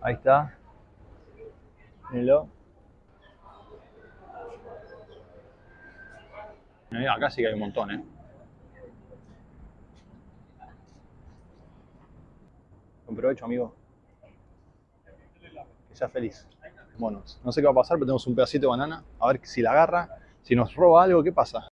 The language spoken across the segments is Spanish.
Ahí está. Mírenlo. Acá sí que hay un montón, ¿eh? Buen provecho, amigo. Que sea feliz. Monos. No sé qué va a pasar, pero tenemos un pedacito de banana. A ver si la agarra. Si nos roba algo, ¿qué pasa?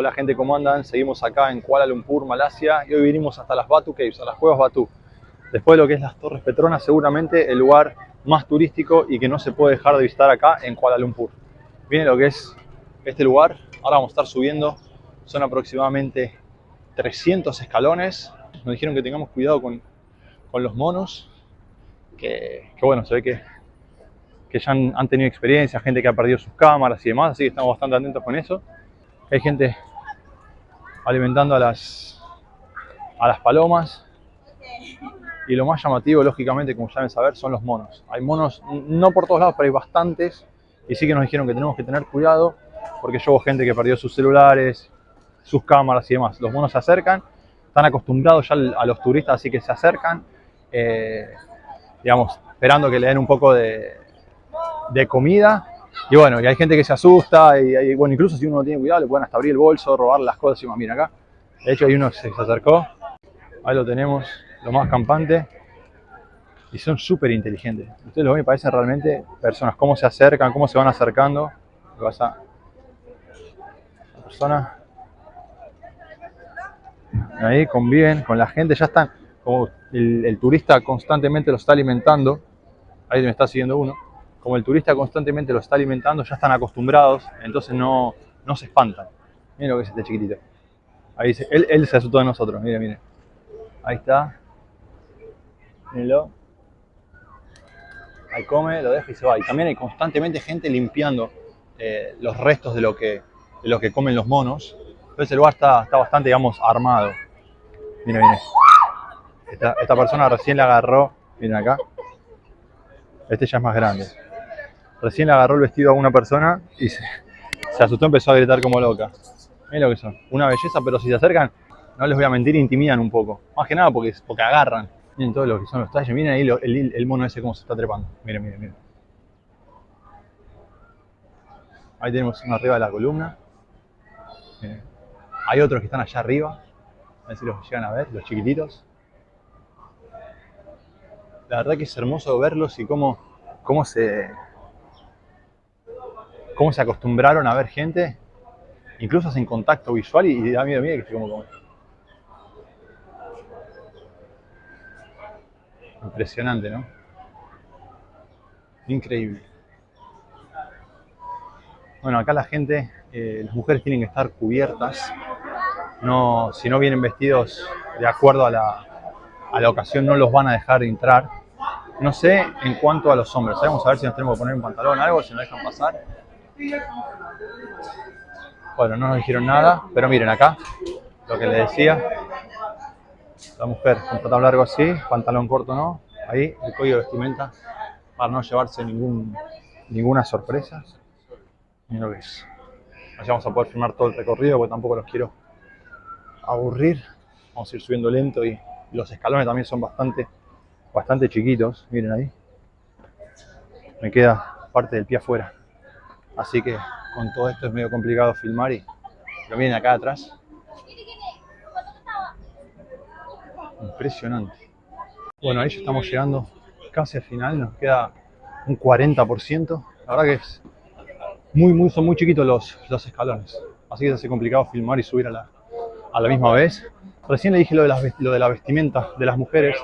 Hola gente, ¿cómo andan? Seguimos acá en Kuala Lumpur, Malasia y hoy vinimos hasta las Batu Caves, a las cuevas Batu. Después de lo que es las Torres Petronas, seguramente el lugar más turístico y que no se puede dejar de visitar acá en Kuala Lumpur. Viene lo que es este lugar, ahora vamos a estar subiendo, son aproximadamente 300 escalones. Nos dijeron que tengamos cuidado con, con los monos, que, bueno, se ve que, que ya han, han tenido experiencia, gente que ha perdido sus cámaras y demás, así que estamos bastante atentos con eso. Hay gente alimentando a las, a las palomas. Y lo más llamativo, lógicamente, como ya deben saber, son los monos. Hay monos, no por todos lados, pero hay bastantes. Y sí que nos dijeron que tenemos que tener cuidado, porque yo hubo gente que perdió sus celulares, sus cámaras y demás. Los monos se acercan, están acostumbrados ya a los turistas, así que se acercan, eh, digamos, esperando que le den un poco de comida y bueno, y hay gente que se asusta, y, bueno, incluso si uno no tiene cuidado, le pueden hasta abrir el bolso, robar las cosas y más. Mira acá, de hecho hay uno que se acercó, ahí lo tenemos, lo más campante, y son súper inteligentes. Ustedes lo ven y parecen realmente personas, cómo se acercan, cómo se van acercando. Vas a... La persona... Ahí conviven con la gente, ya están, como el, el turista constantemente lo está alimentando, ahí me está siguiendo uno como el turista constantemente lo está alimentando, ya están acostumbrados, entonces no, no se espantan. Miren lo que es este chiquitito. Ahí dice, él, él se asustó de nosotros, miren, miren. Ahí está. Mírenlo. Ahí come, lo deja y se va. Y también hay constantemente gente limpiando eh, los restos de lo, que, de lo que comen los monos. Entonces el lugar está, está bastante, digamos, armado. Miren, miren. Esta, esta persona recién la agarró, miren acá. Este ya es más grande. Recién le agarró el vestido a una persona y se, se asustó, empezó a gritar como loca. Miren lo que son. Una belleza, pero si se acercan, no les voy a mentir, intimidan un poco. Más que nada porque, porque agarran. Miren todo lo que son los talles. Miren ahí el, mono ese cómo se está trepando. Miren, miren, miren. Ahí tenemos uno arriba de la columna. Hay otros que están allá arriba. A ver si los llegan a ver, los chiquititos. La verdad que es hermoso verlos y cómo, cómo se, cómo se acostumbraron a ver gente, incluso hacen contacto visual y, y da miedo, miedo que estoy como comer. Impresionante, ¿no? Increíble. Bueno, acá la gente, eh, las mujeres tienen que estar cubiertas, no, si no vienen vestidos de acuerdo a la, a la ocasión no los van a dejar entrar. No sé en cuanto a los hombres, vamos a ver si nos tenemos que poner un pantalón o algo, si nos dejan pasar. Bueno, no nos dijeron nada, pero miren acá, lo que les decía. La mujer con pantalón largo así, pantalón corto no, ahí el código de vestimenta para no llevarse ninguna sorpresa. Miren lo que es. Así vamos a poder filmar todo el recorrido porque tampoco los quiero aburrir. Vamos a ir subiendo lento y los escalones también son bastante, bastante chiquitos. Miren ahí. Me queda parte del pie afuera. Así que con todo esto es medio complicado filmar y lo acá atrás. Impresionante. Bueno, ahí ya estamos llegando casi al final, nos queda un 40%. La verdad que es muy, muy, son muy chiquitos los, los escalones. Así que se hace complicado filmar y subir a la, a la misma vez. Recién le dije lo de, las, lo de la vestimenta de las mujeres.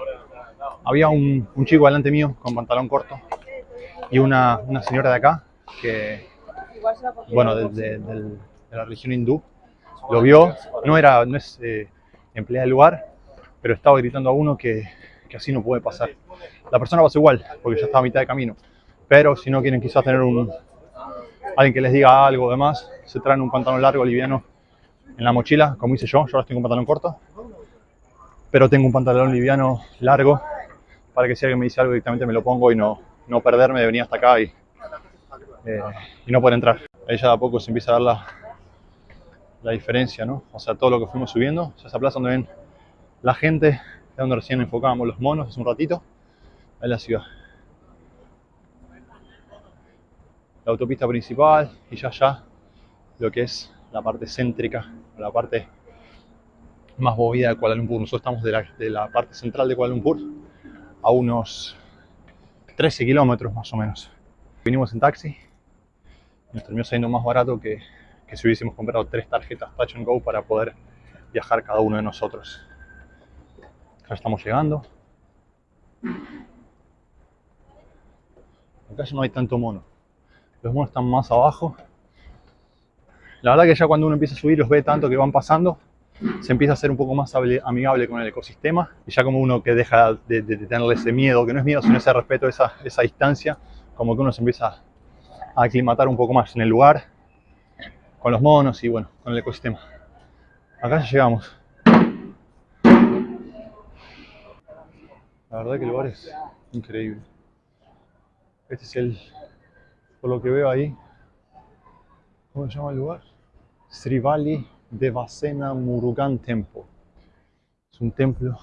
Había un, un chico delante mío con pantalón corto y una, una señora de acá que, bueno, de, de, de, de la religión hindú, lo vio, no, era, no es eh, empleada del lugar, pero estaba gritando a uno que, que así no puede pasar. La persona pasó igual, porque ya estaba a mitad de camino, pero si no quieren quizás tener un, alguien que les diga algo demás, se traen un pantalón largo, liviano, en la mochila, como hice yo, yo ahora tengo un pantalón corto, pero tengo un pantalón liviano largo para que si alguien me dice algo directamente me lo pongo y no, no perderme de venir hasta acá y, eh, y no poder entrar. Ahí ya de a poco se empieza a dar la, la diferencia, ¿no? O sea, todo lo que fuimos subiendo, sea, esa plaza donde ven la gente, es donde recién enfocábamos los monos hace un ratito, ahí la ciudad. La autopista principal y ya ya lo que es la parte céntrica, la parte más movida de Kuala Lumpur. Nosotros estamos de la, de la parte central de Kuala Lumpur a unos 13 kilómetros más o menos. Vinimos en taxi nos terminó saliendo más barato que, que si hubiésemos comprado tres tarjetas Touch and Go para poder viajar cada uno de nosotros. Acá estamos llegando. Acá ya no hay tanto mono. Los monos están más abajo. La verdad que ya cuando uno empieza a subir los ve tanto que van pasando, se empieza a ser un poco más amigable con el ecosistema y ya como uno que deja de, de, tenerle ese miedo, que no es miedo sino ese respeto, esa, esa distancia, como que uno se empieza aclimatar un poco más en el lugar, con los monos y bueno, con el ecosistema. Acá ya llegamos. La verdad que el lugar es increíble. Este es el, por lo que veo ahí, ¿cómo se llama el lugar? Srivali Devasena Murugan Temple. Es un templo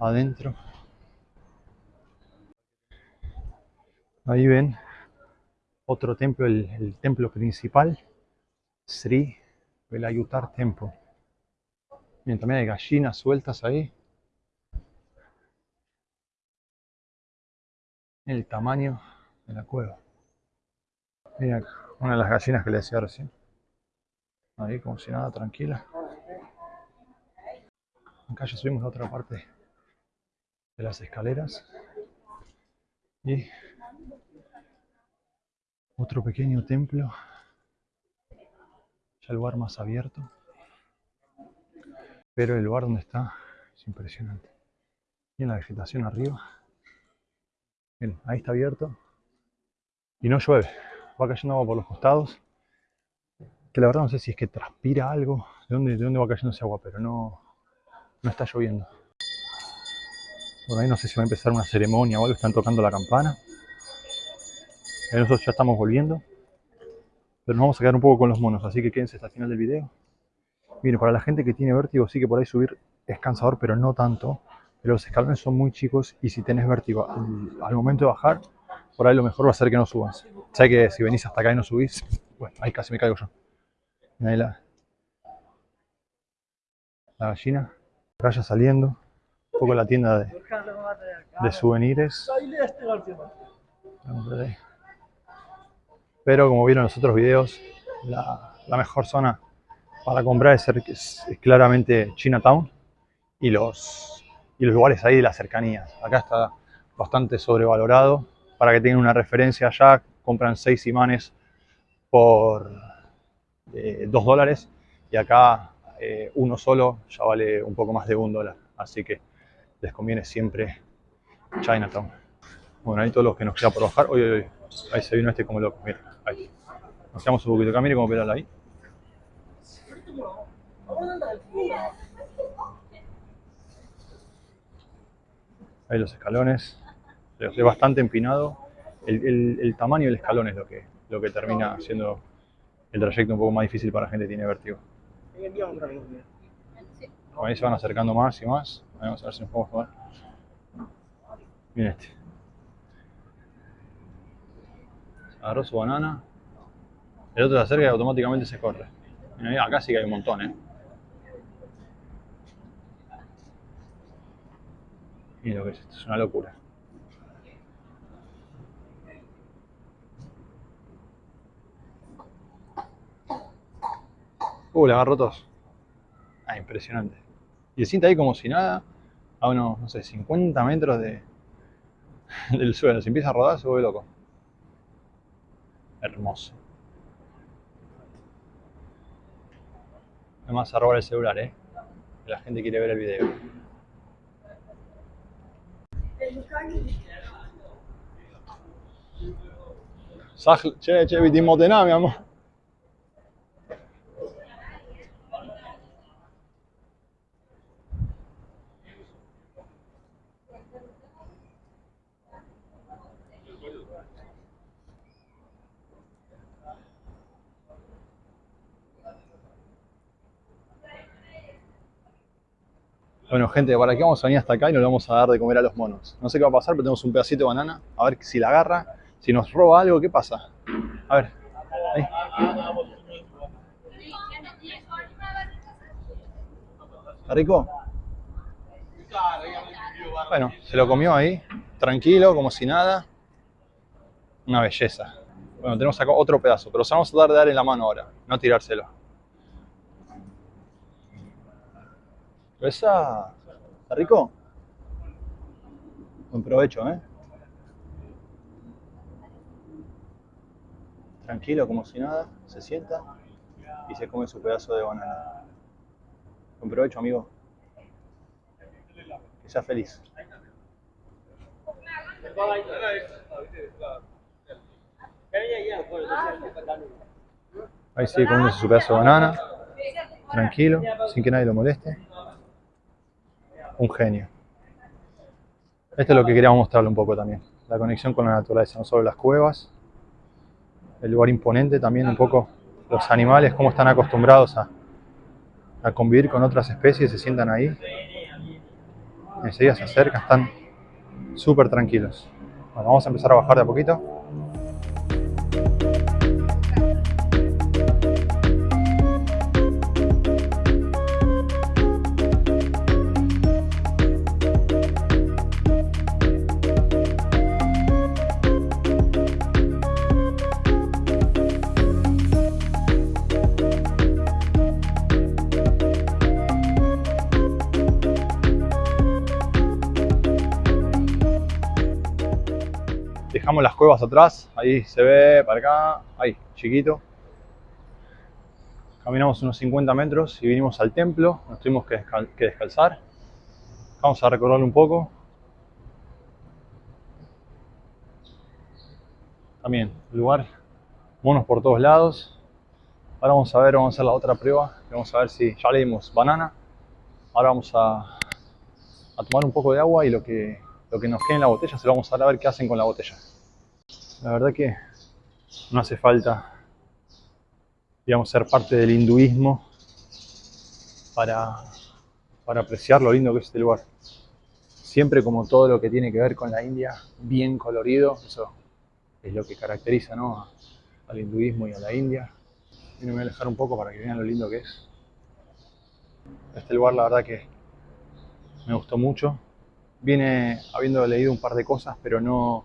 adentro. Ahí ven otro templo, el, templo principal, Sri Velayutar Temple. Miren, también hay gallinas sueltas ahí. El tamaño de la cueva. Miren, una de las gallinas que le decía recién. Ahí como si nada, tranquila. Acá ya subimos a otra parte de las escaleras. Y otro pequeño templo. Ya el lugar más abierto. Pero el lugar donde está es impresionante. Y la vegetación arriba. Miren, ahí está abierto. Y no llueve. Va cayendo agua por los costados que la verdad no sé si es que transpira algo, de dónde, de dónde va cayendo ese agua, pero no, no está lloviendo. Por ahí no sé si va a empezar una ceremonia o algo, están tocando la campana. Nosotros ya estamos volviendo, pero nos vamos a quedar un poco con los monos, así que quédense hasta el final del video. Miren, para la gente que tiene vértigo, sí que por ahí subir es cansador, pero no tanto. Pero los escalones son muy chicos y si tenés vértigo al, al momento de bajar, por ahí lo mejor va a ser que no subas. Sé que si venís hasta acá y no subís, bueno, ahí casi me caigo yo. Ahí la, la gallina. Vaya saliendo. Un poco la tienda de, de souvenirs. Pero como vieron en los otros videos, la, la mejor zona para comprar es, es, es, claramente Chinatown y los, y los lugares ahí de las cercanías. Acá está bastante sobrevalorado. Para que tengan una referencia allá, compran 6 imanes por eh, 2 dólares y acá eh, uno solo ya vale un poco más de un dólar. Así que les conviene siempre Chinatown. Bueno, ahí todos los que nos queda por bajar. Uy. Ahí se vino este como loco. Mira, ahí. Nos un poquito acá. Mire cómo pedala ahí. Ahí los escalones. Es bastante empinado. El, el, el, tamaño del escalón es lo que, lo que termina siendo el trayecto un poco más difícil para gente que tiene vértigo. Ahí se van acercando más y más. Vamos a ver si nos podemos tomar. Miren este. Agarró su banana. El otro se acerca y automáticamente se corre. Miren, acá sí que hay un montón, ¿eh? Miren lo que es esto, es una locura. Uh, le agarró todos. Ah, impresionante. Y se siente ahí como si nada, a unos, no sé, 50 metros de, del suelo. Si empieza a rodar, se vuelve loco. Hermoso. Además a robar el celular, eh. La gente quiere ver el video. Che, che, vidimo de mi amor. Bueno, gente, ¿para qué vamos a venir hasta acá y nos vamos a dar de comer a los monos? No sé qué va a pasar, pero tenemos un pedacito de banana. A ver si la agarra. Si nos roba algo, ¿qué pasa? A ver. ¿Está rico? Bueno, se lo comió ahí, tranquilo, como si nada. Una belleza. Bueno, tenemos acá otro pedazo, pero se vamos a dar de dar en la mano ahora, no tirárselo. ¿Esa? ¿Está rico? Buen provecho, ¿eh? Tranquilo, como si nada, se sienta y se come su pedazo de banana. Buen provecho, amigo. Que sea feliz. Ahí sigue comiendo su pedazo de banana. Tranquilo, sin que nadie lo moleste. Un genio. Esto es lo que queríamos mostrarle un poco también. La conexión con la naturaleza, no solo las cuevas, el lugar imponente, también un poco los animales, cómo están acostumbrados a, a convivir con otras especies, se sientan ahí. Enseguida se acercan, están súper tranquilos. Bueno, vamos a empezar a bajar de a poquito. Dejamos las cuevas atrás, ahí se ve para acá, ahí, chiquito. Caminamos unos 50 metros y vinimos al templo, nos tuvimos que, descalzar. Vamos a recorrerlo un poco. También, lugar, monos por todos lados. Ahora vamos a ver, vamos a hacer la otra prueba. Vamos a ver si ya le dimos banana. Ahora vamos a, a tomar un poco de agua y lo que lo que nos quede en la botella se lo vamos a dar a ver qué hacen con la botella. La verdad que no hace falta, digamos, ser parte del hinduismo para, para apreciar lo lindo que es este lugar. Siempre como todo lo que tiene que ver con la India, bien colorido, eso es lo que caracteriza ¿no? al hinduismo y a la India. Y me voy a alejar un poco para que vean lo lindo que es. Este lugar la verdad que me gustó mucho viene habiendo leído un par de cosas, pero no,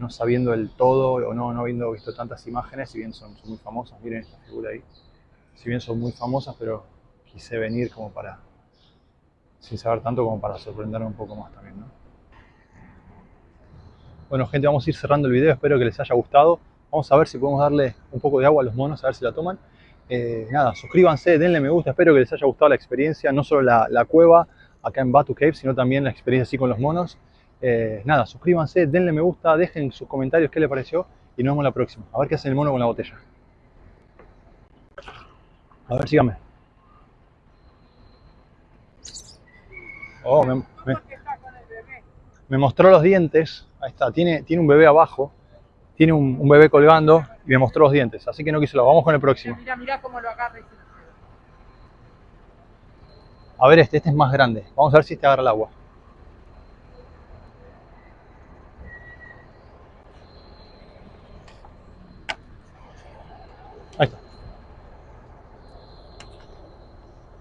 no sabiendo el todo o no, no habiendo visto tantas imágenes, si bien son, muy famosas, miren esta figura ahí, si bien son muy famosas, pero quise venir como para, sin saber tanto como para sorprenderme un poco más también, ¿no? Bueno gente, vamos a ir cerrando el video, espero que les haya gustado. Vamos a ver si podemos darle un poco de agua a los monos, a ver si la toman. Eh, nada, suscríbanse, denle me gusta, espero que les haya gustado la experiencia, no solo la, la cueva, acá en Batu Cave, sino también la experiencia así con los monos. Eh, nada, suscríbanse, denle me gusta, dejen sus comentarios qué les pareció y nos vemos la próxima. A ver qué hace el mono con la botella. A ver, síganme. Oh, me, me, mostró los dientes. Ahí está, tiene, tiene un bebé abajo. Tiene un, bebé colgando y me mostró los dientes. Así que no quiso lo. Vamos con el próximo. Mira, mira cómo lo agarra. A ver este, este es más grande. Vamos a ver si este agarra el agua.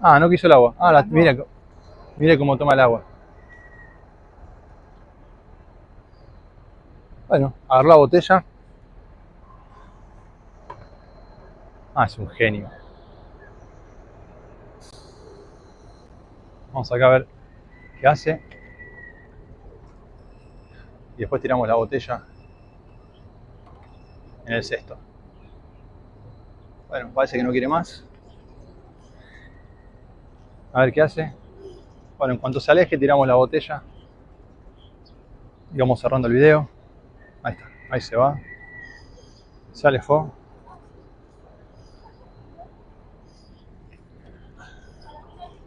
Ah, no quiso el agua. Ah, mira, mira cómo toma el agua. Bueno, agarró la botella. Ah, es un genio. Vamos acá a ver qué hace. Y después tiramos la botella en el cesto. Bueno, parece que no quiere más. A ver qué hace. Bueno, en cuanto se aleje, tiramos la botella. Y vamos cerrando el video. Ahí está, ahí se va. Se alejó.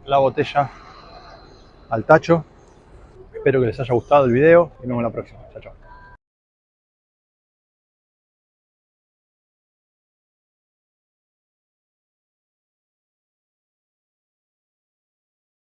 La botella al tacho. Espero que les haya gustado el video y nos vemos la próxima. Chao, chao.